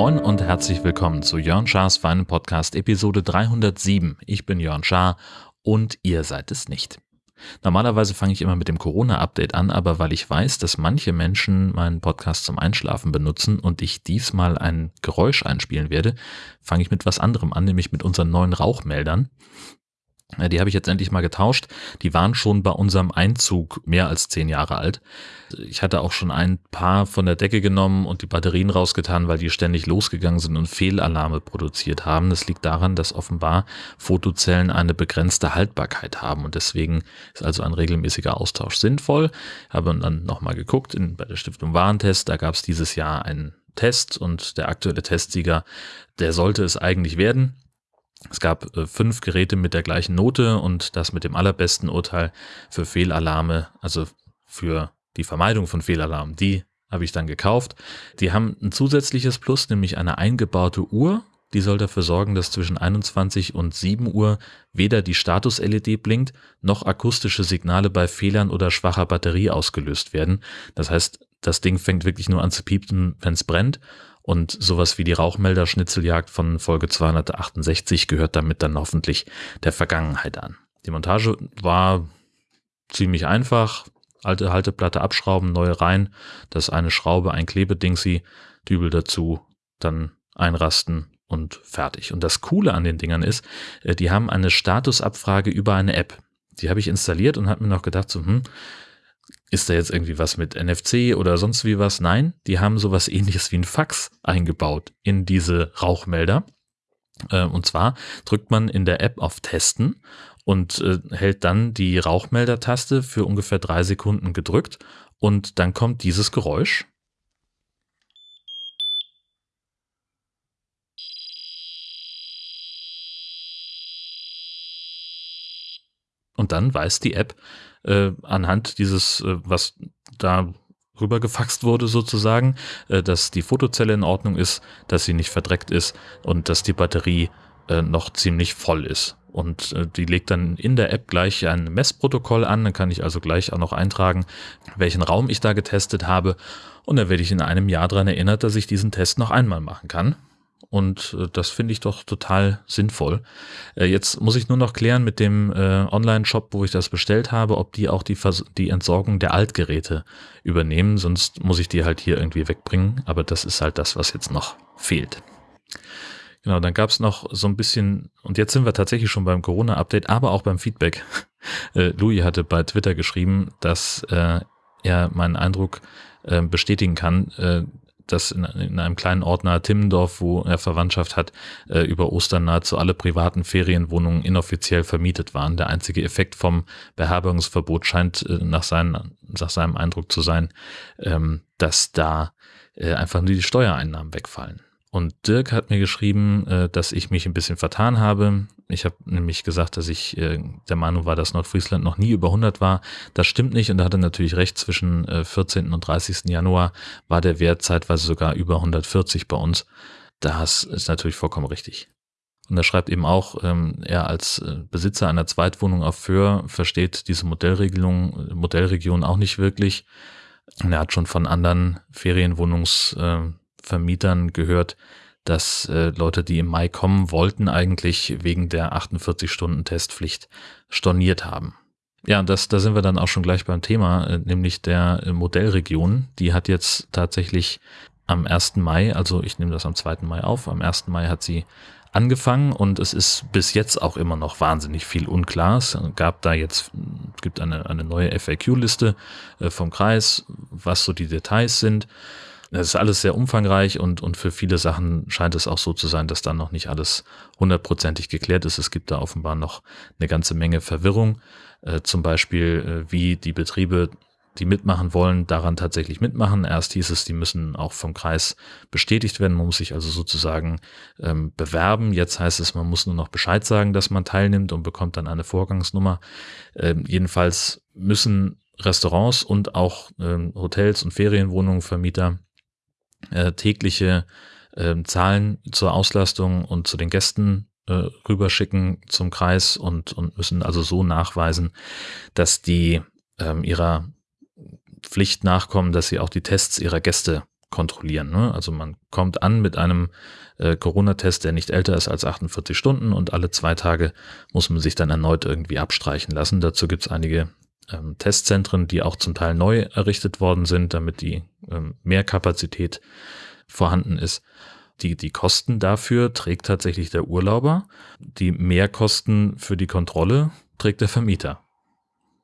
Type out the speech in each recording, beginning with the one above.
Moin und herzlich willkommen zu Jörn Schars Feinen Podcast Episode 307. Ich bin Jörn Schaar und ihr seid es nicht. Normalerweise fange ich immer mit dem Corona-Update an, aber weil ich weiß, dass manche Menschen meinen Podcast zum Einschlafen benutzen und ich diesmal ein Geräusch einspielen werde, fange ich mit was anderem an, nämlich mit unseren neuen Rauchmeldern. Die habe ich jetzt endlich mal getauscht. Die waren schon bei unserem Einzug mehr als zehn Jahre alt. Ich hatte auch schon ein paar von der Decke genommen und die Batterien rausgetan, weil die ständig losgegangen sind und Fehlalarme produziert haben. Das liegt daran, dass offenbar Fotozellen eine begrenzte Haltbarkeit haben und deswegen ist also ein regelmäßiger Austausch sinnvoll. Habe dann nochmal geguckt in, bei der Stiftung Warentest. Da gab es dieses Jahr einen Test und der aktuelle Testsieger, der sollte es eigentlich werden. Es gab äh, fünf Geräte mit der gleichen Note und das mit dem allerbesten Urteil für Fehlalarme, also für die Vermeidung von Fehlalarmen. Die habe ich dann gekauft. Die haben ein zusätzliches Plus, nämlich eine eingebaute Uhr. Die soll dafür sorgen, dass zwischen 21 und 7 Uhr weder die Status-LED blinkt, noch akustische Signale bei Fehlern oder schwacher Batterie ausgelöst werden. Das heißt, das Ding fängt wirklich nur an zu piepen, wenn es brennt und sowas wie die Rauchmelder-Schnitzeljagd von Folge 268 gehört damit dann hoffentlich der Vergangenheit an. Die Montage war ziemlich einfach. Alte Halteplatte abschrauben, neue rein. Das eine Schraube, ein Klebedingsi, Dübel dazu, dann einrasten und fertig. Und das Coole an den Dingern ist, äh, die haben eine Statusabfrage über eine App. Die habe ich installiert und habe mir noch gedacht, so, hm, ist da jetzt irgendwie was mit NFC oder sonst wie was? Nein, die haben sowas ähnliches wie ein Fax eingebaut in diese Rauchmelder. Äh, und zwar drückt man in der App auf Testen und äh, hält dann die Rauchmelder-Taste für ungefähr drei Sekunden gedrückt und dann kommt dieses Geräusch. Und dann weiß die App, äh, anhand dieses, äh, was da rübergefaxt wurde sozusagen, äh, dass die Fotozelle in Ordnung ist, dass sie nicht verdreckt ist und dass die Batterie äh, noch ziemlich voll ist. Und äh, die legt dann in der App gleich ein Messprotokoll an. Dann kann ich also gleich auch noch eintragen, welchen Raum ich da getestet habe. Und dann werde ich in einem Jahr daran erinnert, dass ich diesen Test noch einmal machen kann. Und äh, das finde ich doch total sinnvoll. Äh, jetzt muss ich nur noch klären mit dem äh, Online-Shop, wo ich das bestellt habe, ob die auch die, Vers die Entsorgung der Altgeräte übernehmen. Sonst muss ich die halt hier irgendwie wegbringen. Aber das ist halt das, was jetzt noch fehlt. Genau, dann gab es noch so ein bisschen, und jetzt sind wir tatsächlich schon beim Corona-Update, aber auch beim Feedback. Äh, Louis hatte bei Twitter geschrieben, dass äh, er meinen Eindruck äh, bestätigen kann, äh, dass in, in, einem kleinen Ort nahe Timmendorf, wo er Verwandtschaft hat, äh, über Ostern nahezu alle privaten Ferienwohnungen inoffiziell vermietet waren. Der einzige Effekt vom Beherbergungsverbot scheint äh, nach, seinen, nach seinem Eindruck zu sein, ähm, dass da äh, einfach nur die Steuereinnahmen wegfallen. Und Dirk hat mir geschrieben, äh, dass ich mich ein bisschen vertan habe. Ich habe nämlich gesagt, dass ich äh, der Meinung war, dass Nordfriesland noch nie über 100 war. Das stimmt nicht und da hat er natürlich recht. Zwischen 14. Äh, und 30. Januar war der Wert zeitweise sogar über 140 bei uns. Das ist natürlich vollkommen richtig. Und er schreibt eben auch, ähm, er als Besitzer einer Zweitwohnung auf Föhr versteht diese Modellregelung, Modellregion auch nicht wirklich. Und er hat schon von anderen Ferienwohnungs Vermietern gehört, dass äh, Leute, die im Mai kommen wollten, eigentlich wegen der 48-Stunden-Testpflicht storniert haben. Ja, das, da sind wir dann auch schon gleich beim Thema, äh, nämlich der äh, Modellregion. Die hat jetzt tatsächlich am 1. Mai, also ich nehme das am 2. Mai auf, am 1. Mai hat sie angefangen und es ist bis jetzt auch immer noch wahnsinnig viel unklar. Es gab da jetzt, gibt eine, eine neue FAQ-Liste äh, vom Kreis, was so die Details sind. Das ist alles sehr umfangreich und, und für viele Sachen scheint es auch so zu sein, dass da noch nicht alles hundertprozentig geklärt ist. Es gibt da offenbar noch eine ganze Menge Verwirrung. Äh, zum Beispiel, äh, wie die Betriebe, die mitmachen wollen, daran tatsächlich mitmachen. Erst hieß es, die müssen auch vom Kreis bestätigt werden. Man muss sich also sozusagen ähm, bewerben. Jetzt heißt es, man muss nur noch Bescheid sagen, dass man teilnimmt und bekommt dann eine Vorgangsnummer. Ähm, jedenfalls müssen Restaurants und auch ähm, Hotels und Ferienwohnungen, Vermieter äh, tägliche äh, Zahlen zur Auslastung und zu den Gästen äh, rüberschicken zum Kreis und, und müssen also so nachweisen, dass die ähm, ihrer Pflicht nachkommen, dass sie auch die Tests ihrer Gäste kontrollieren. Ne? Also man kommt an mit einem äh, Corona-Test, der nicht älter ist als 48 Stunden und alle zwei Tage muss man sich dann erneut irgendwie abstreichen lassen. Dazu gibt es einige ähm, Testzentren, die auch zum Teil neu errichtet worden sind, damit die ähm, Kapazität vorhanden ist. Die, die Kosten dafür trägt tatsächlich der Urlauber. Die Mehrkosten für die Kontrolle trägt der Vermieter.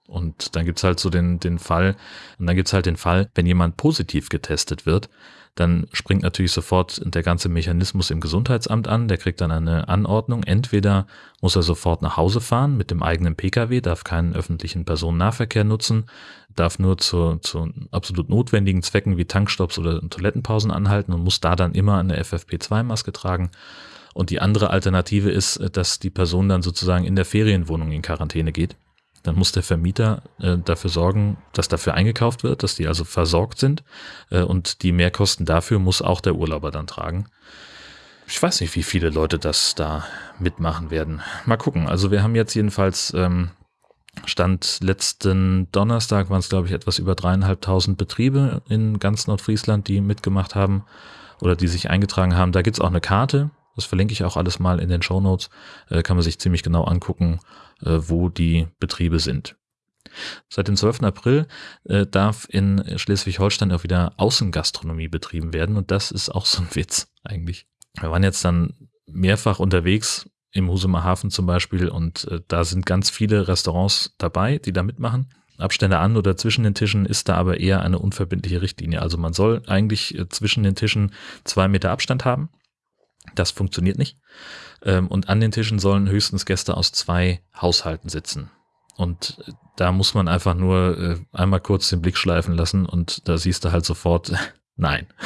Und dann gibt's halt so den, den Fall, und dann gibt's halt den Fall, wenn jemand positiv getestet wird, dann springt natürlich sofort der ganze Mechanismus im Gesundheitsamt an. Der kriegt dann eine Anordnung. Entweder muss er sofort nach Hause fahren mit dem eigenen Pkw, darf keinen öffentlichen Personennahverkehr nutzen, darf nur zu, zu absolut notwendigen Zwecken wie Tankstops oder Toilettenpausen anhalten und muss da dann immer eine FFP2-Maske tragen. Und die andere Alternative ist, dass die Person dann sozusagen in der Ferienwohnung in Quarantäne geht dann muss der Vermieter äh, dafür sorgen, dass dafür eingekauft wird, dass die also versorgt sind. Äh, und die Mehrkosten dafür muss auch der Urlauber dann tragen. Ich weiß nicht, wie viele Leute das da mitmachen werden. Mal gucken. Also wir haben jetzt jedenfalls ähm, Stand letzten Donnerstag waren es, glaube ich, etwas über dreieinhalbtausend Betriebe in ganz Nordfriesland, die mitgemacht haben oder die sich eingetragen haben. Da gibt's auch eine Karte. Das verlinke ich auch alles mal in den Show Notes. Äh, kann man sich ziemlich genau angucken, äh, wo die Betriebe sind. Seit dem 12. April äh, darf in Schleswig-Holstein auch wieder Außengastronomie betrieben werden und das ist auch so ein Witz eigentlich. Wir waren jetzt dann mehrfach unterwegs im Husumer Hafen zum Beispiel und äh, da sind ganz viele Restaurants dabei, die da mitmachen. Abstände an oder zwischen den Tischen ist da aber eher eine unverbindliche Richtlinie. Also man soll eigentlich äh, zwischen den Tischen zwei Meter Abstand haben. Das funktioniert nicht. Ähm, und an den Tischen sollen höchstens Gäste aus zwei Haushalten sitzen. Und da muss man einfach nur äh, einmal kurz den Blick schleifen lassen und da siehst du halt sofort, nein.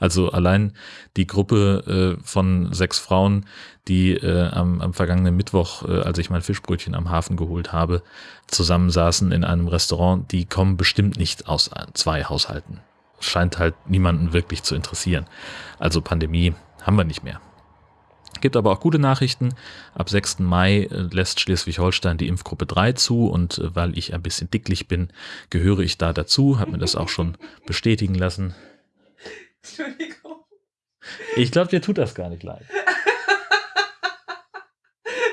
Also allein die Gruppe äh, von sechs Frauen, die äh, am, am vergangenen Mittwoch, äh, als ich mein Fischbrötchen am Hafen geholt habe, zusammensaßen in einem Restaurant, die kommen bestimmt nicht aus zwei Haushalten. Scheint halt niemanden wirklich zu interessieren. Also Pandemie haben wir nicht mehr. Gibt aber auch gute Nachrichten. Ab 6. Mai äh, lässt Schleswig-Holstein die Impfgruppe 3 zu und äh, weil ich ein bisschen dicklich bin, gehöre ich da dazu. Habe mir das auch schon bestätigen lassen. Entschuldigung. Ich glaube, dir tut das gar nicht leid.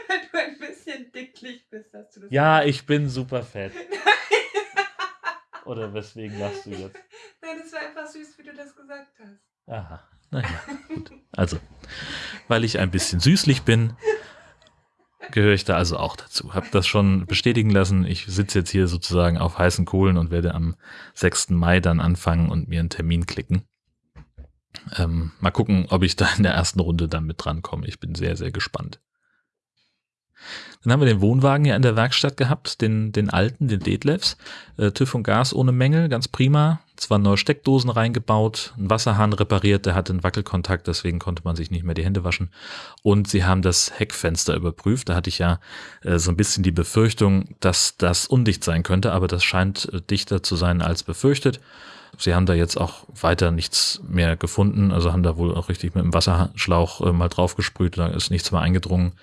Wenn du ein bisschen dicklich bist, hast du das. Ja, ich bin super fett. Oder weswegen lachst du jetzt? Nein, das war einfach süß, wie du das gesagt hast. Aha. Naja, gut. Also, weil ich ein bisschen süßlich bin, gehöre ich da also auch dazu. Hab das schon bestätigen lassen. Ich sitze jetzt hier sozusagen auf heißen Kohlen und werde am 6. Mai dann anfangen und mir einen Termin klicken. Ähm, mal gucken, ob ich da in der ersten Runde dann mit drankomme. Ich bin sehr, sehr gespannt. Dann haben wir den Wohnwagen ja in der Werkstatt gehabt, den, den alten, den Detlefs. Äh, TÜV und Gas ohne Mängel, ganz prima. Zwar neue Steckdosen reingebaut, ein Wasserhahn repariert, der hatte einen Wackelkontakt, deswegen konnte man sich nicht mehr die Hände waschen. Und sie haben das Heckfenster überprüft. Da hatte ich ja äh, so ein bisschen die Befürchtung, dass das undicht sein könnte, aber das scheint äh, dichter zu sein als befürchtet. Sie haben da jetzt auch weiter nichts mehr gefunden, also haben da wohl auch richtig mit dem Wasserschlauch äh, mal draufgesprüht, da ist nichts mehr eingedrungen.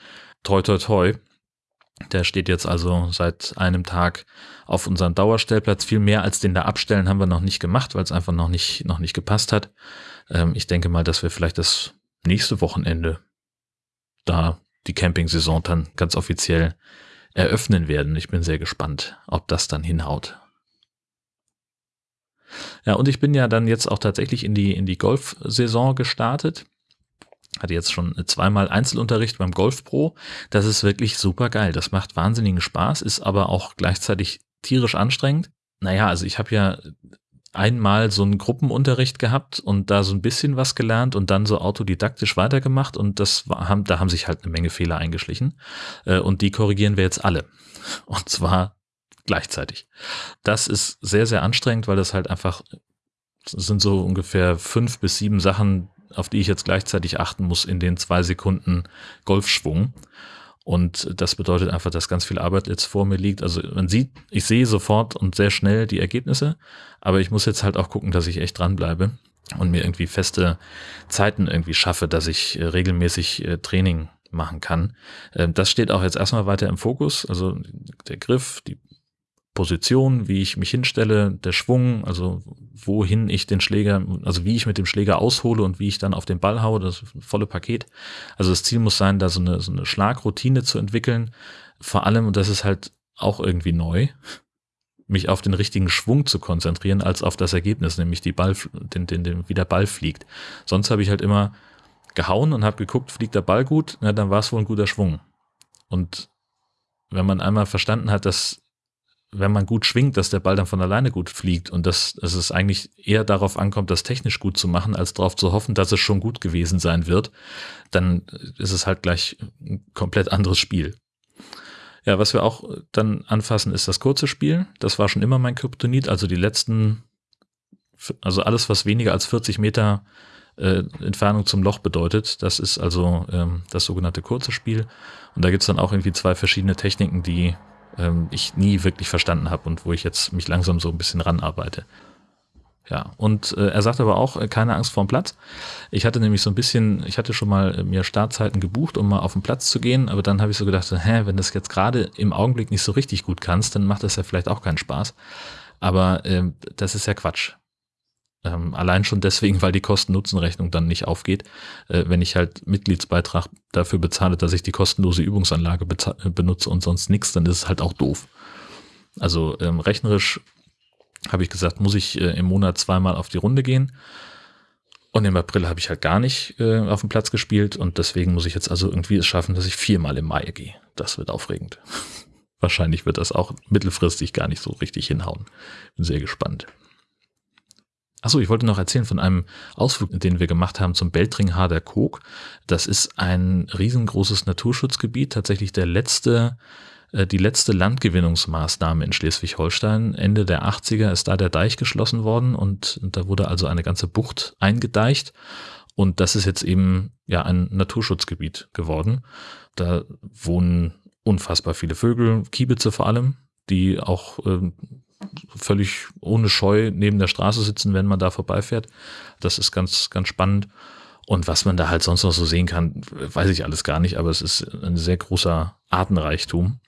Toi, toi, toi. Der steht jetzt also seit einem Tag auf unserem Dauerstellplatz. Viel mehr als den da abstellen haben wir noch nicht gemacht, weil es einfach noch nicht, noch nicht gepasst hat. Ähm, ich denke mal, dass wir vielleicht das nächste Wochenende da die Camping-Saison dann ganz offiziell eröffnen werden. Ich bin sehr gespannt, ob das dann hinhaut. Ja, und ich bin ja dann jetzt auch tatsächlich in die, in die Golf-Saison gestartet hatte jetzt schon zweimal Einzelunterricht beim Golf Pro. Das ist wirklich super geil. Das macht wahnsinnigen Spaß, ist aber auch gleichzeitig tierisch anstrengend. Naja, also ich habe ja einmal so einen Gruppenunterricht gehabt und da so ein bisschen was gelernt und dann so autodidaktisch weitergemacht und das war, haben, da haben sich halt eine Menge Fehler eingeschlichen äh, und die korrigieren wir jetzt alle. Und zwar gleichzeitig. Das ist sehr, sehr anstrengend, weil das halt einfach sind so ungefähr fünf bis sieben Sachen, auf die ich jetzt gleichzeitig achten muss in den zwei Sekunden Golfschwung. Und das bedeutet einfach, dass ganz viel Arbeit jetzt vor mir liegt. Also man sieht, ich sehe sofort und sehr schnell die Ergebnisse, aber ich muss jetzt halt auch gucken, dass ich echt dranbleibe und mir irgendwie feste Zeiten irgendwie schaffe, dass ich äh, regelmäßig äh, Training machen kann. Ähm, das steht auch jetzt erstmal weiter im Fokus. Also der Griff, die Position, wie ich mich hinstelle, der Schwung, also wohin ich den Schläger, also wie ich mit dem Schläger aushole und wie ich dann auf den Ball haue, das volle Paket. Also das Ziel muss sein, da so eine, so eine Schlagroutine zu entwickeln. Vor allem, und das ist halt auch irgendwie neu, mich auf den richtigen Schwung zu konzentrieren, als auf das Ergebnis, nämlich die Ball, den, den, den, wie der Ball fliegt. Sonst habe ich halt immer gehauen und habe geguckt, fliegt der Ball gut, na, dann war es wohl ein guter Schwung. Und wenn man einmal verstanden hat, dass wenn man gut schwingt, dass der Ball dann von alleine gut fliegt und dass, dass es eigentlich eher darauf ankommt, das technisch gut zu machen, als darauf zu hoffen, dass es schon gut gewesen sein wird, dann ist es halt gleich ein komplett anderes Spiel. Ja, was wir auch dann anfassen, ist das kurze Spiel. Das war schon immer mein Kryptonit, also die letzten, also alles, was weniger als 40 Meter äh, Entfernung zum Loch bedeutet, das ist also ähm, das sogenannte kurze Spiel. Und da gibt's dann auch irgendwie zwei verschiedene Techniken, die ähm, ich nie wirklich verstanden habe und wo ich jetzt mich langsam so ein bisschen ranarbeite. Ja, und äh, er sagt aber auch, äh, keine Angst vorm Platz. Ich hatte nämlich so ein bisschen, ich hatte schon mal äh, mir Startzeiten gebucht, um mal auf den Platz zu gehen, aber dann habe ich so gedacht, hä, wenn das jetzt gerade im Augenblick nicht so richtig gut kannst, dann macht das ja vielleicht auch keinen Spaß. Aber äh, das ist ja Quatsch. Ähm, allein schon deswegen, weil die Kosten-Nutzen-Rechnung dann nicht aufgeht. Äh, wenn ich halt Mitgliedsbeitrag dafür bezahle, dass ich die kostenlose Übungsanlage äh, benutze und sonst nichts, dann ist es halt auch doof. Also ähm, rechnerisch habe ich gesagt, muss ich äh, im Monat zweimal auf die Runde gehen. Und im April habe ich halt gar nicht äh, auf dem Platz gespielt und deswegen muss ich jetzt also irgendwie es schaffen, dass ich viermal im Mai gehe. Das wird aufregend. Wahrscheinlich wird das auch mittelfristig gar nicht so richtig hinhauen. Bin sehr gespannt. Achso, ich wollte noch erzählen von einem Ausflug, den wir gemacht haben zum Beltringharder Kog. Das ist ein riesengroßes Naturschutzgebiet, tatsächlich der letzte, äh, die letzte Landgewinnungsmaßnahme in Schleswig-Holstein. Ende der 80er ist da der Deich geschlossen worden und, und da wurde also eine ganze Bucht eingedeicht. Und das ist jetzt eben ja ein Naturschutzgebiet geworden. Da wohnen unfassbar viele Vögel, Kiebitze vor allem, die auch äh, völlig ohne Scheu neben der Straße sitzen, wenn man da vorbeifährt. Das ist ganz, ganz spannend. Und was man da halt sonst noch so sehen kann, weiß ich alles gar nicht, aber es ist ein sehr großer Artenreichtum.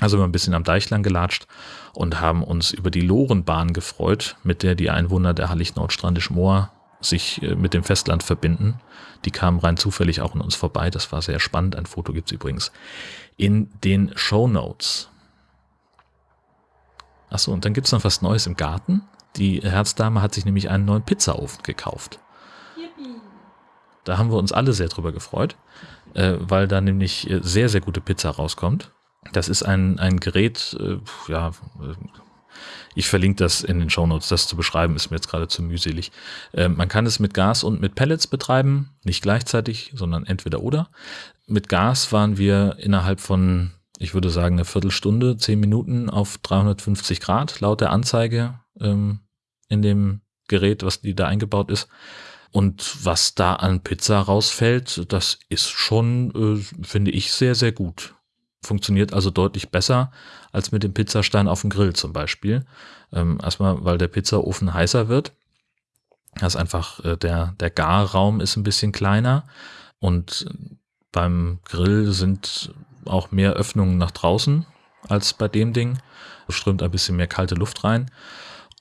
Also wir haben ein bisschen am Deich lang gelatscht und haben uns über die Lorenbahn gefreut, mit der die Einwohner der Hallig-Nordstrandisch-Moor sich äh, mit dem Festland verbinden. Die kamen rein zufällig auch an uns vorbei. Das war sehr spannend. Ein Foto gibt's übrigens in den Show Notes. Achso, und dann gibt's noch was Neues im Garten. Die Herzdame hat sich nämlich einen neuen Pizzaofen gekauft. Da haben wir uns alle sehr drüber gefreut, äh, weil da nämlich äh, sehr, sehr gute Pizza rauskommt. Das ist ein, ein Gerät, äh, ja, ich verlinke das in den Shownotes. Das zu beschreiben ist mir jetzt gerade zu mühselig. Man kann es mit Gas und mit Pellets betreiben, nicht gleichzeitig, sondern entweder oder. Mit Gas waren wir innerhalb von ich würde sagen, eine Viertelstunde, zehn Minuten auf 350 Grad laut der Anzeige ähm, in dem Gerät, was die da eingebaut ist. Und was da an Pizza rausfällt, das ist schon, äh, finde ich, sehr, sehr gut. Funktioniert also deutlich besser als mit dem Pizzastein auf dem Grill zum Beispiel. Ähm, erstmal, weil der Pizzaofen heißer wird. Das ist einfach, äh, der, der Garraum ist ein bisschen kleiner und beim Grill sind auch mehr Öffnungen nach draußen als bei dem Ding. Es strömt ein bisschen mehr kalte Luft rein.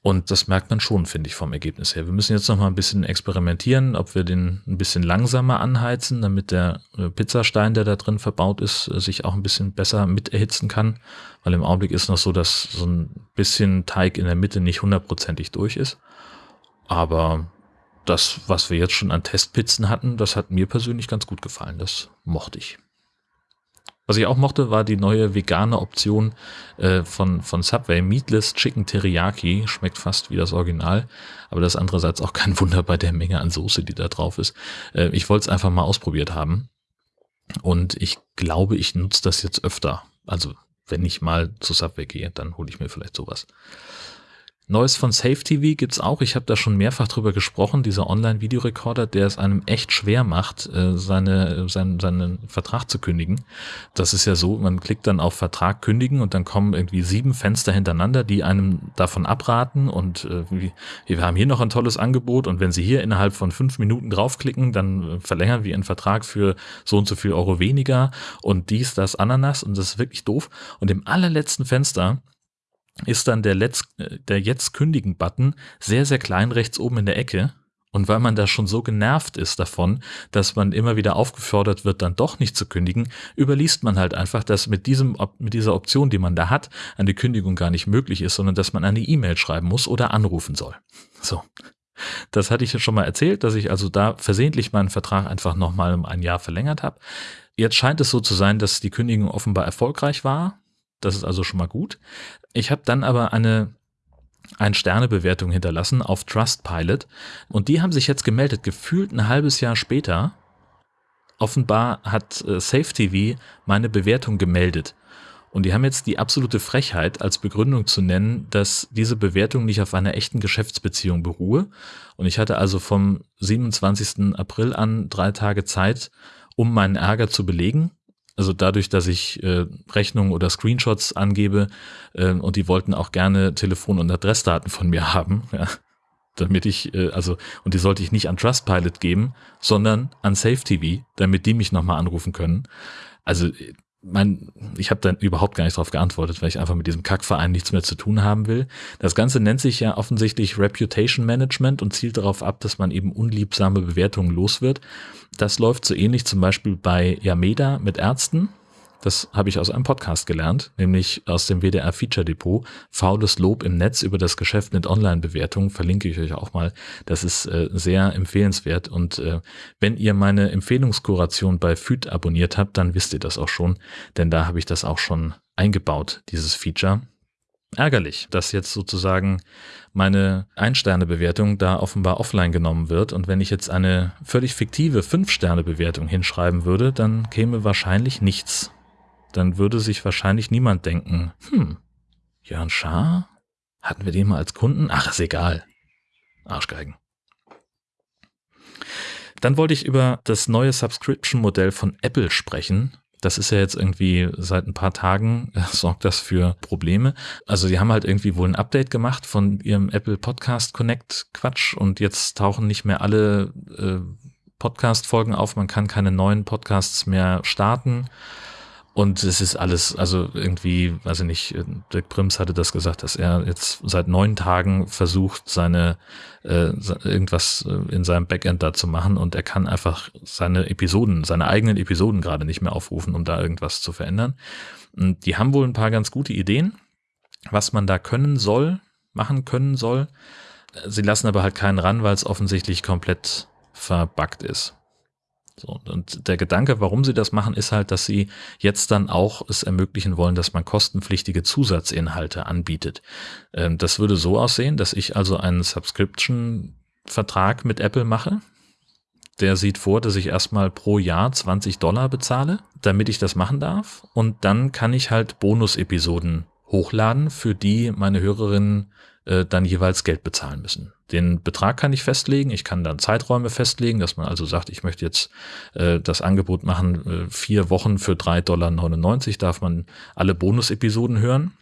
Und das merkt man schon, finde ich, vom Ergebnis her. Wir müssen jetzt noch mal ein bisschen experimentieren, ob wir den ein bisschen langsamer anheizen, damit der äh, Pizzastein, der da drin verbaut ist, äh, sich auch ein bisschen besser mit erhitzen kann. Weil im Augenblick ist noch so, dass so ein bisschen Teig in der Mitte nicht hundertprozentig durch ist. Aber das, was wir jetzt schon an Testpizzen hatten, das hat mir persönlich ganz gut gefallen. Das mochte ich. Was ich auch mochte, war die neue vegane Option äh, von, von Subway. Meatless Chicken Teriyaki. Schmeckt fast wie das Original. Aber das ist andererseits auch kein Wunder bei der Menge an Soße, die da drauf ist. Äh, ich wollte es einfach mal ausprobiert haben. Und ich glaube, ich nutze das jetzt öfter. Also wenn ich mal zu Subway gehe, dann hole ich mir vielleicht sowas. Neues von Safe TV gibt's auch. Ich habe da schon mehrfach drüber gesprochen. Dieser Online-Videorekorder, der es einem echt schwer macht, äh, seine, seinen, seinen Vertrag zu kündigen. Das ist ja so, man klickt dann auf Vertrag kündigen und dann kommen irgendwie sieben Fenster hintereinander, die einem davon abraten und äh, wir haben hier noch ein tolles Angebot und wenn Sie hier innerhalb von fünf Minuten draufklicken, dann äh, verlängern wir Ihren Vertrag für so und so viel Euro weniger und dies, das, Ananas und das ist wirklich doof. Und im allerletzten Fenster ist dann der, Letz, der Jetzt kündigen-Button sehr, sehr klein rechts oben in der Ecke. Und weil man da schon so genervt ist davon, dass man immer wieder aufgefordert wird, dann doch nicht zu kündigen, überliest man halt einfach, dass mit diesem, mit dieser Option, die man da hat, eine Kündigung gar nicht möglich ist, sondern dass man eine E-Mail schreiben muss oder anrufen soll. So. Das hatte ich ja schon mal erzählt, dass ich also da versehentlich meinen Vertrag einfach nochmal um ein Jahr verlängert habe. Jetzt scheint es so zu sein, dass die Kündigung offenbar erfolgreich war. Das ist also schon mal gut. Ich habe dann aber eine ein Sternebewertung hinterlassen auf Trustpilot und die haben sich jetzt gemeldet, gefühlt ein halbes Jahr später. Offenbar hat äh, SafeTV meine Bewertung gemeldet. Und die haben jetzt die absolute Frechheit als Begründung zu nennen, dass diese Bewertung nicht auf einer echten Geschäftsbeziehung beruhe. Und ich hatte also vom 27. April an drei Tage Zeit, um meinen Ärger zu belegen. Also dadurch, dass ich äh, Rechnungen oder Screenshots angebe äh, und die wollten auch gerne Telefon- und Adressdaten von mir haben, ja, damit ich, äh, also, und die sollte ich nicht an Trustpilot geben, sondern an SafeTV, damit die mich nochmal anrufen können. Also mein, ich habe dann überhaupt gar nicht darauf geantwortet, weil ich einfach mit diesem Kackverein nichts mehr zu tun haben will. Das Ganze nennt sich ja offensichtlich Reputation Management und zielt darauf ab, dass man eben unliebsame Bewertungen los wird. Das läuft so ähnlich zum Beispiel bei Yameda mit Ärzten. Das habe ich aus einem Podcast gelernt, nämlich aus dem WDR Feature Depot. Faules Lob im Netz über das Geschäft mit Online-Bewertungen verlinke ich euch auch mal. Das ist äh, sehr empfehlenswert. Und äh, wenn ihr meine Empfehlungskuration bei FÜD abonniert habt, dann wisst ihr das auch schon, denn da habe ich das auch schon eingebaut, dieses Feature. Ärgerlich, dass jetzt sozusagen meine Ein-Sterne-Bewertung da offenbar offline genommen wird. Und wenn ich jetzt eine völlig fiktive Fünf-Sterne-Bewertung hinschreiben würde, dann käme wahrscheinlich nichts dann würde sich wahrscheinlich niemand denken, hm, Jörn Schaar? Hatten wir den mal als Kunden? Ach, ist egal. Arschgeigen. Dann wollte ich über das neue Subscription-Modell von Apple sprechen. Das ist ja jetzt irgendwie seit ein paar Tagen, äh, sorgt das für Probleme. Also die haben halt irgendwie wohl ein Update gemacht von ihrem Apple Podcast Connect Quatsch und jetzt tauchen nicht mehr alle äh, Podcast-Folgen auf. Man kann keine neuen Podcasts mehr starten. Und es ist alles, also irgendwie, weiß ich nicht, Dirk Prims hatte das gesagt, dass er jetzt seit neun Tagen versucht, seine äh, irgendwas äh, in seinem Backend da zu machen und er kann einfach seine Episoden, seine eigenen Episoden gerade nicht mehr aufrufen, um da irgendwas zu verändern. Und die haben wohl ein paar ganz gute Ideen, was man da können soll, machen können soll. Sie lassen aber halt keinen ran, weil es offensichtlich komplett verbuggt ist. So, und der Gedanke, warum sie das machen, ist halt, dass sie jetzt dann auch es ermöglichen wollen, dass man kostenpflichtige Zusatzinhalte anbietet. Ähm, das würde so aussehen, dass ich also einen Subscription-Vertrag mit Apple mache. Der sieht vor, dass ich erstmal pro Jahr 20 Dollar bezahle, damit ich das machen darf. Und dann kann ich halt Bonus-Episoden hochladen, für die meine Hörerinnen äh, dann jeweils Geld bezahlen müssen. Den Betrag kann ich festlegen, ich kann dann Zeiträume festlegen, dass man also sagt, ich möchte jetzt äh, das Angebot machen, äh, vier Wochen für 3,99 Dollar darf man alle Bonus-Episoden hören,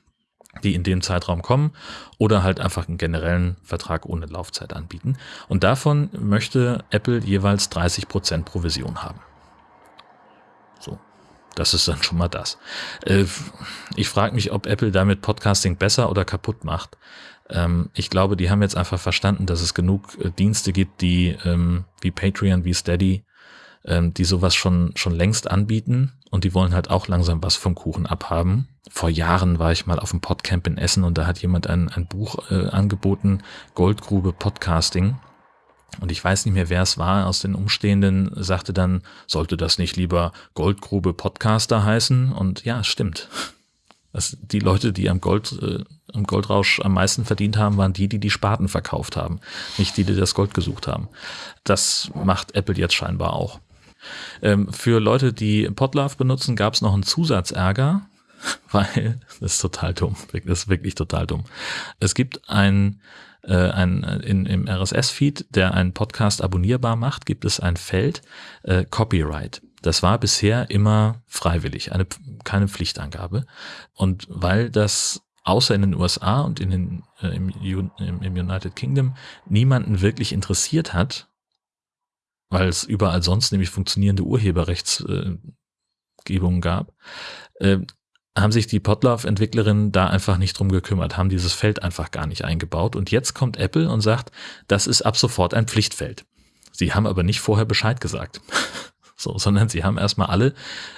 die in dem Zeitraum kommen, oder halt einfach einen generellen Vertrag ohne Laufzeit anbieten. Und davon möchte Apple jeweils 30 Prozent Provision haben. So. Das ist dann schon mal das. Äh, ich frage mich, ob Apple damit Podcasting besser oder kaputt macht. Ähm, ich glaube, die haben jetzt einfach verstanden, dass es genug äh, Dienste gibt, die ähm, wie Patreon, wie Steady, ähm, die sowas schon, schon längst anbieten und die wollen halt auch langsam was vom Kuchen abhaben. Vor Jahren war ich mal auf dem Podcamp in Essen und da hat jemand ein, ein Buch äh, angeboten, Goldgrube Podcasting. Und ich weiß nicht mehr, wer es war aus den Umstehenden, sagte dann, sollte das nicht lieber Goldgrube Podcaster heißen? Und ja, stimmt. Also die Leute, die am Gold, äh, am Goldrausch am meisten verdient haben, waren die, die die Spaten verkauft haben, nicht die, die das Gold gesucht haben. Das macht Apple jetzt scheinbar auch. Ähm, für Leute, die Podlove benutzen, gab es noch einen Zusatzärger. weil das ist total dumm. Das ist wirklich total dumm. Es gibt ein, äh, ein in, im RSS-Feed, der einen Podcast abonnierbar macht, gibt es ein Feld äh, Copyright. Das war bisher immer freiwillig, eine, keine Pflichtangabe. Und weil das außer in den USA und in den, äh, im, im, United Kingdom niemanden wirklich interessiert hat, weil es überall sonst nämlich funktionierende Urheberrechtsgebungen äh, gab, äh, haben sich die Potlauf-Entwicklerinnen da einfach nicht drum gekümmert, haben dieses Feld einfach gar nicht eingebaut. Und jetzt kommt Apple und sagt, das ist ab sofort ein Pflichtfeld. Sie haben aber nicht vorher Bescheid gesagt. so, sondern sie haben erstmal alle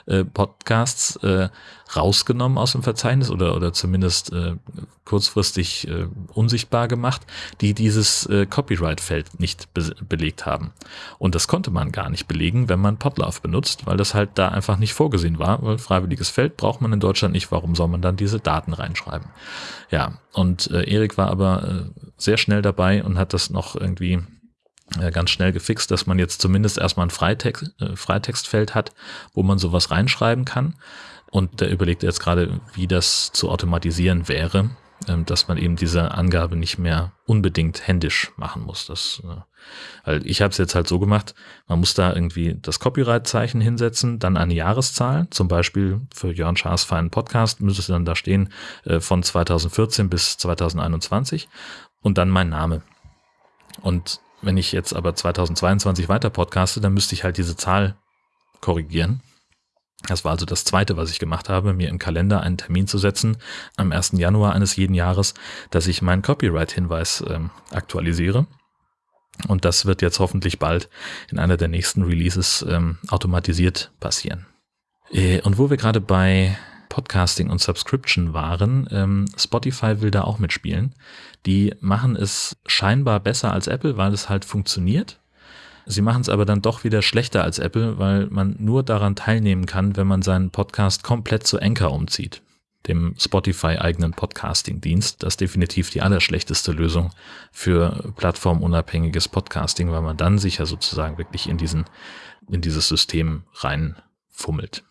äh, Podcasts äh, rausgenommen aus dem Verzeichnis oder, oder zumindest äh, kurzfristig äh, unsichtbar gemacht, die dieses äh, Copyright-Feld nicht be belegt haben. Und das konnte man gar nicht belegen, wenn man Podlove benutzt, weil das halt da einfach nicht vorgesehen war, weil freiwilliges Feld braucht man in Deutschland nicht. Warum soll man dann diese Daten reinschreiben? Ja, und äh, Erik war aber äh, sehr schnell dabei und hat das noch irgendwie ganz schnell gefixt, dass man jetzt zumindest erstmal ein Freitext, äh, Freitextfeld hat, wo man sowas reinschreiben kann. Und der überlegt jetzt gerade, wie das zu automatisieren wäre, ähm, dass man eben diese Angabe nicht mehr unbedingt händisch machen muss. Das, äh, weil ich habe es jetzt halt so gemacht, man muss da irgendwie das Copyright-Zeichen hinsetzen, dann eine Jahreszahl, zum Beispiel für Jörn Schaas feinen Podcast müsste es dann da stehen äh, von 2014 bis 2021 und dann mein Name. Und wenn ich jetzt aber 2022 weiter podcaste, dann müsste ich halt diese Zahl korrigieren. Das war also das zweite, was ich gemacht habe, mir im Kalender einen Termin zu setzen, am 1. Januar eines jeden Jahres, dass ich meinen Copyright-Hinweis ähm, aktualisiere. Und das wird jetzt hoffentlich bald in einer der nächsten Releases ähm, automatisiert passieren. Äh, und wo wir gerade bei Podcasting und Subscription waren. Ähm, Spotify will da auch mitspielen. Die machen es scheinbar besser als Apple, weil es halt funktioniert. Sie machen es aber dann doch wieder schlechter als Apple, weil man nur daran teilnehmen kann, wenn man seinen Podcast komplett zu Anchor umzieht, dem Spotify-eigenen Podcasting-Dienst. Das ist definitiv die allerschlechteste Lösung für plattformunabhängiges Podcasting, weil man dann sich ja sozusagen wirklich in diesen, in dieses System reinfummelt.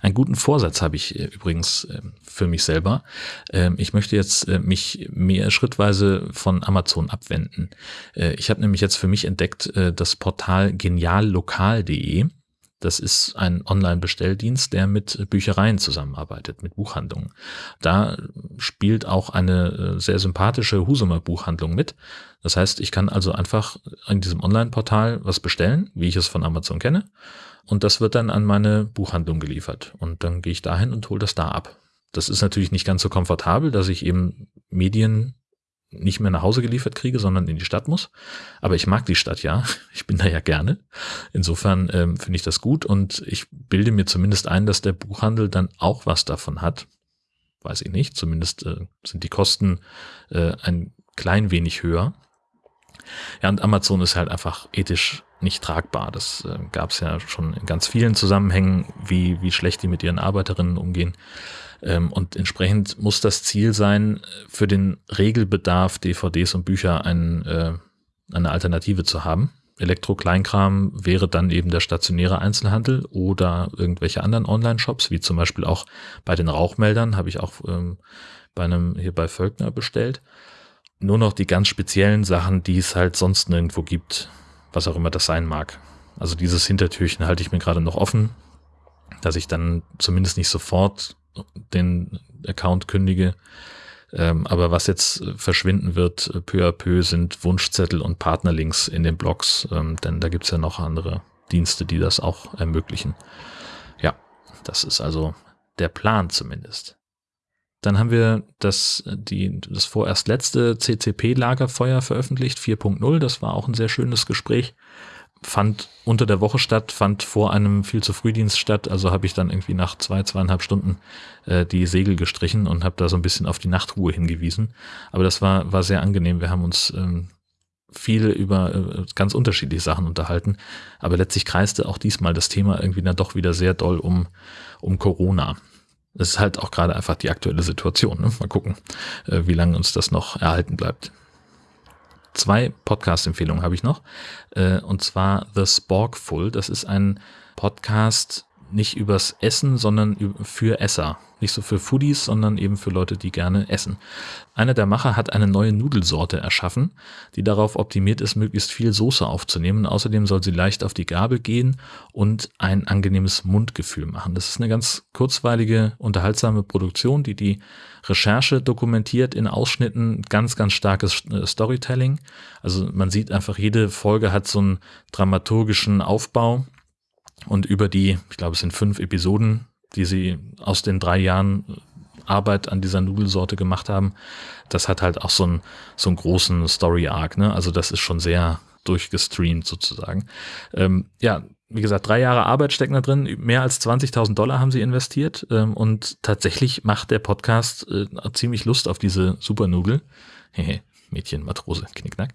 Einen guten Vorsatz habe ich äh, übrigens äh, für mich selber. Ähm, ich möchte jetzt äh, mich mehr schrittweise von Amazon abwenden. Ich habe nämlich jetzt für mich entdeckt das Portal geniallokal.de. Das ist ein Online-Bestelldienst, der mit Büchereien zusammenarbeitet, mit Buchhandlungen. Da spielt auch eine sehr sympathische Husumer Buchhandlung mit. Das heißt, ich kann also einfach in diesem Online-Portal was bestellen, wie ich es von Amazon kenne. Und das wird dann an meine Buchhandlung geliefert. Und dann gehe ich dahin und hole das da ab. Das ist natürlich nicht ganz so komfortabel, dass ich eben Medien nicht mehr nach Hause geliefert kriege, sondern in die Stadt muss. Aber ich mag die Stadt ja. Ich bin da ja gerne. Insofern ähm, finde ich das gut und ich bilde mir zumindest ein, dass der Buchhandel dann auch was davon hat. Weiß ich nicht. Zumindest äh, sind die Kosten äh, ein klein wenig höher. Ja, und Amazon ist halt einfach ethisch nicht tragbar. Das äh, gab es ja schon in ganz vielen Zusammenhängen, wie, wie schlecht die mit ihren Arbeiterinnen umgehen. Ähm, und entsprechend muss das Ziel sein, für den Regelbedarf DVDs und Bücher ein, äh, eine Alternative zu haben. Elektro-Kleinkram wäre dann eben der stationäre Einzelhandel oder irgendwelche anderen Online-Shops, wie zum Beispiel auch bei den Rauchmeldern, habe ich auch ähm, bei einem hier bei Völkner bestellt. Nur noch die ganz speziellen Sachen, die es halt sonst nirgendwo gibt, was auch immer das sein mag. Also dieses Hintertürchen halte ich mir gerade noch offen, dass ich dann zumindest nicht sofort den Account kündige. Ähm, aber was jetzt verschwinden wird, peu à peu, sind Wunschzettel und Partnerlinks in den Blogs, ähm, denn da gibt's ja noch andere Dienste, die das auch ermöglichen. Ja, das ist also der Plan zumindest. Dann haben wir das, die, das vorerst letzte CCP-Lagerfeuer veröffentlicht, 4.0. Das war auch ein sehr schönes Gespräch. Fand unter der Woche statt, fand vor einem viel zu Frühdienst statt. Also habe ich dann irgendwie nach zwei, zweieinhalb Stunden äh, die Segel gestrichen und habe da so ein bisschen auf die Nachtruhe hingewiesen. Aber das war, war sehr angenehm. Wir haben uns ähm, viel über äh, ganz unterschiedliche Sachen unterhalten. Aber letztlich kreiste auch diesmal das Thema irgendwie dann doch wieder sehr doll um, um Corona. Das ist halt auch gerade einfach die aktuelle Situation. Ne? Mal gucken, äh, wie lange uns das noch erhalten bleibt. Zwei Podcast-Empfehlungen habe ich noch. Äh, und zwar The Sporkful. Das ist ein Podcast, nicht übers Essen, sondern für Esser. Nicht so für Foodies, sondern eben für Leute, die gerne essen. Einer der Macher hat eine neue Nudelsorte erschaffen, die darauf optimiert ist, möglichst viel Soße aufzunehmen. Außerdem soll sie leicht auf die Gabel gehen und ein angenehmes Mundgefühl machen. Das ist eine ganz kurzweilige, unterhaltsame Produktion, die die Recherche dokumentiert in Ausschnitten, ganz, ganz starkes äh, Storytelling. Also man sieht einfach, jede Folge hat so einen dramaturgischen Aufbau und über die, ich glaube, es sind fünf Episoden, die sie aus den drei Jahren Arbeit an dieser Nudelsorte gemacht haben, das hat halt auch so einen, so einen großen Story-Arc. Ne? Also das ist schon sehr durchgestreamt sozusagen. Ähm, ja, wie gesagt, drei Jahre Arbeit stecken da drin, mehr als 20.000 Dollar haben sie investiert ähm, und tatsächlich macht der Podcast äh, ziemlich Lust auf diese Supernudel. Mädchen, Matrose, Knickknack.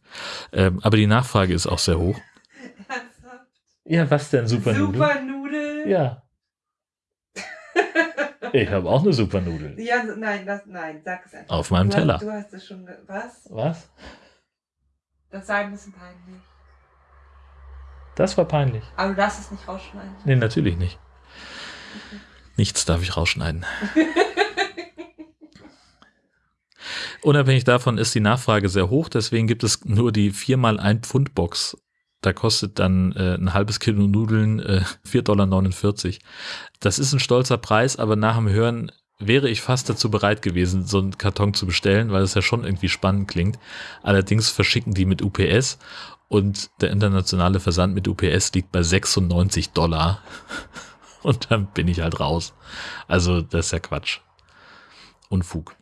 Ähm, aber die Nachfrage ist auch sehr hoch. Ja, was denn Supernudel? Supernudel? Ja. Ich habe auch eine Supernudel. Ja, nein, das, nein, sag es einfach. Auf meinem du Teller. Hast, du hast es schon. Was? Was? Das sei ein bisschen peinlich. Das war peinlich. Aber du darfst es nicht rausschneiden. Nee, natürlich nicht. Nichts darf ich rausschneiden. Unabhängig davon ist die Nachfrage sehr hoch, deswegen gibt es nur die 4x1 Pfund Box. Da kostet dann äh, ein halbes Kilo Nudeln äh, 4,49 Dollar. Das ist ein stolzer Preis, aber nach dem Hören wäre ich fast dazu bereit gewesen, so einen Karton zu bestellen, weil es ja schon irgendwie spannend klingt. Allerdings verschicken die mit UPS und der internationale Versand mit UPS liegt bei 96 Dollar. Und dann bin ich halt raus. Also das ist ja Quatsch. Unfug.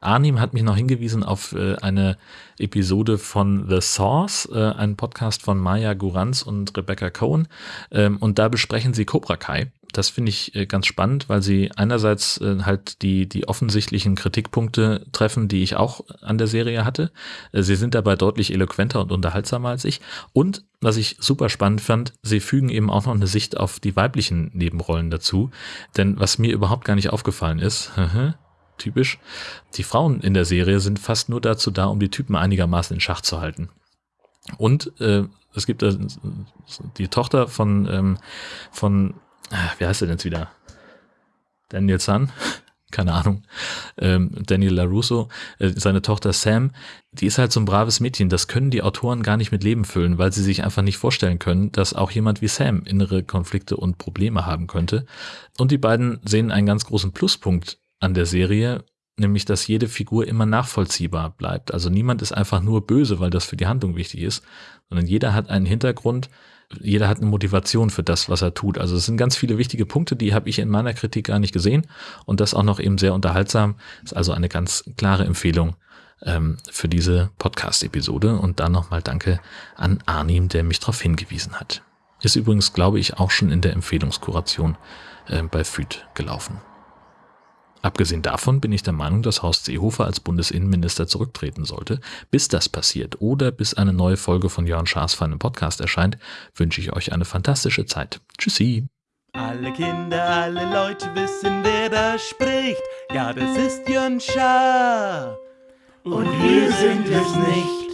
Arnim hat mich noch hingewiesen auf äh, eine Episode von The Source, äh, ein Podcast von Maya Guranz und Rebecca Cohen. Ähm, und da besprechen sie Cobra Kai. Das finde ich äh, ganz spannend, weil sie einerseits halt die, die offensichtlichen Kritikpunkte treffen, die ich auch an der Serie hatte. Sie sind dabei deutlich eloquenter und unterhaltsamer als ich. Und was ich super spannend fand, sie fügen eben auch noch eine Sicht auf die weiblichen Nebenrollen dazu. Denn was mir überhaupt gar nicht aufgefallen ist, typisch. Die Frauen in der Serie sind fast nur dazu da, um die Typen einigermaßen in Schach zu halten. Und äh, es gibt äh, die Tochter von, ähm, von, ah, wie heißt er denn jetzt wieder? Daniel Sun, keine Ahnung, ähm, Daniel LaRusso, äh, seine Tochter Sam, die ist halt so ein braves Mädchen. Das können die Autoren gar nicht mit Leben füllen, weil sie sich einfach nicht vorstellen können, dass auch jemand wie Sam innere Konflikte und Probleme haben könnte. Und die beiden sehen einen ganz großen Pluspunkt an der Serie, nämlich dass jede Figur immer nachvollziehbar bleibt. Also niemand ist einfach nur böse, weil das für die Handlung wichtig ist, sondern jeder hat einen Hintergrund, jeder hat eine Motivation für das, was er tut. Also es sind ganz viele wichtige Punkte, die habe ich in meiner Kritik gar nicht gesehen und das auch noch eben sehr unterhaltsam. Ist also eine ganz klare Empfehlung ähm, für diese Podcast-Episode und dann nochmal Danke an Arnim, der mich darauf hingewiesen hat. Ist übrigens, glaube ich, auch schon in der Empfehlungskuration äh, bei FÜD gelaufen. Abgesehen davon bin ich der Meinung, dass Horst Seehofer als Bundesinnenminister zurücktreten sollte. Bis das passiert oder bis eine neue Folge von Jörn Schaas für einen Podcast erscheint, wünsche ich euch eine fantastische Zeit. Tschüssi. Alle Kinder, alle Leute wissen, wer da spricht. Ja, das ist Jörn Schaar. Und wir sind es nicht.